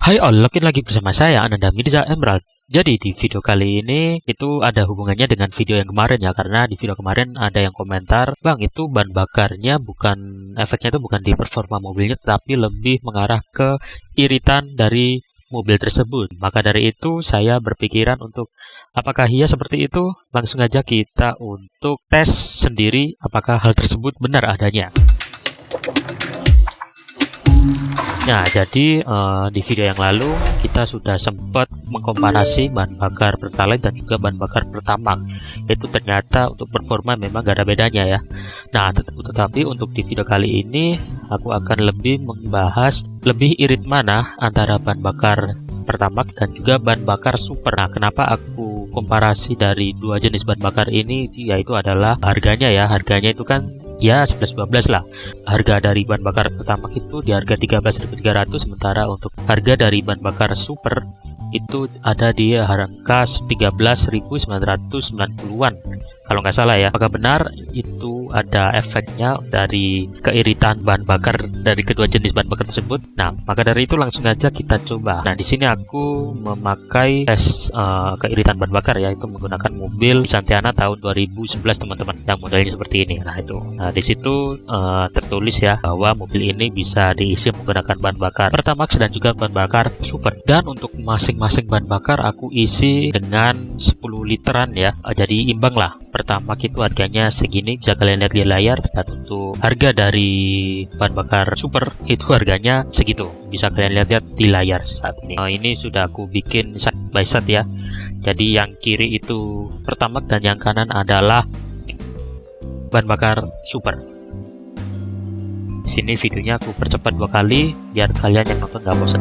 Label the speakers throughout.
Speaker 1: Hai all, login lagi bersama saya Ananda Mirza Emerald. Jadi di video kali ini itu ada hubungannya dengan video yang kemarin ya karena di video kemarin ada yang komentar, "Bang, itu ban bakarnya bukan efeknya itu bukan di performa mobilnya tapi lebih mengarah ke iritan dari mobil tersebut." Maka dari itu saya berpikiran untuk apakah iya seperti itu? Langsung aja kita untuk tes sendiri apakah hal tersebut benar adanya. Nah, jadi uh, di video yang lalu kita sudah sempat mengkomparasi bahan bakar Pertalite dan juga bahan bakar Pertamax. Itu ternyata untuk performa memang gak ada bedanya ya. Nah, tet tetapi untuk di video kali ini aku akan lebih membahas lebih irit mana antara bahan bakar Pertamax dan juga bahan bakar Super. Nah, kenapa aku komparasi dari dua jenis bahan bakar ini yaitu adalah harganya ya. Harganya itu kan ya 11-12 lah. Harga dari bahan bakar pertama itu di harga 13.300 sementara untuk harga dari bahan bakar super itu ada di harga 13.990-an kalau nggak salah ya apakah benar itu ada efeknya dari keiritan bahan bakar dari kedua jenis bahan bakar tersebut? Nah maka dari itu langsung aja kita coba. Nah di sini aku memakai tes uh, keiritan bahan bakar ya itu menggunakan mobil Santiana tahun 2011 teman-teman yang modelnya seperti ini. Nah itu. Nah di situ uh, tertulis ya bahwa mobil ini bisa diisi menggunakan bahan bakar Pertamax dan juga bahan bakar super. Dan untuk masing-masing bahan bakar aku isi dengan 10 literan ya. Jadi imbang lah. Pertama itu harganya segini. Bisa kalian lihat di layar. Dan untuk harga dari bahan bakar super itu harganya segitu. Bisa kalian lihat-lihat di layar saat ini. Nah, ini sudah aku bikin side by side ya. Jadi yang kiri itu pertama dan yang kanan adalah bahan bakar super. Sini videonya aku percepat dua kali biar kalian yang nonton gak bosan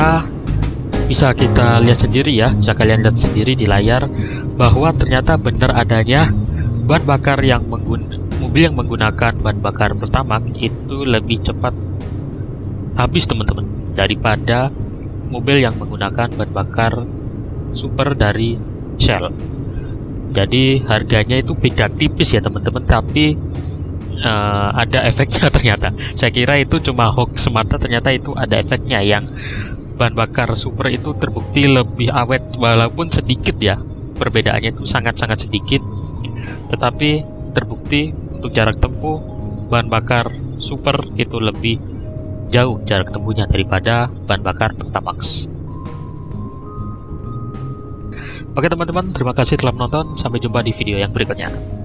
Speaker 1: ternyata bisa kita lihat sendiri ya bisa kalian lihat sendiri di layar bahwa ternyata benar adanya bahan bakar yang mobil yang menggunakan bahan bakar pertama itu lebih cepat habis teman-teman daripada mobil yang menggunakan bahan bakar super dari Shell. Jadi harganya itu beda tipis ya teman-teman tapi uh, ada efeknya ternyata. Saya kira itu cuma hoax semata ternyata itu ada efeknya yang bahan bakar super itu terbukti lebih awet walaupun sedikit ya perbedaannya itu sangat-sangat sedikit tetapi terbukti untuk jarak tempuh bahan bakar super itu lebih jauh jarak tempuhnya daripada bahan bakar Pertamax Oke teman-teman, terima kasih telah menonton. Sampai jumpa di video yang berikutnya.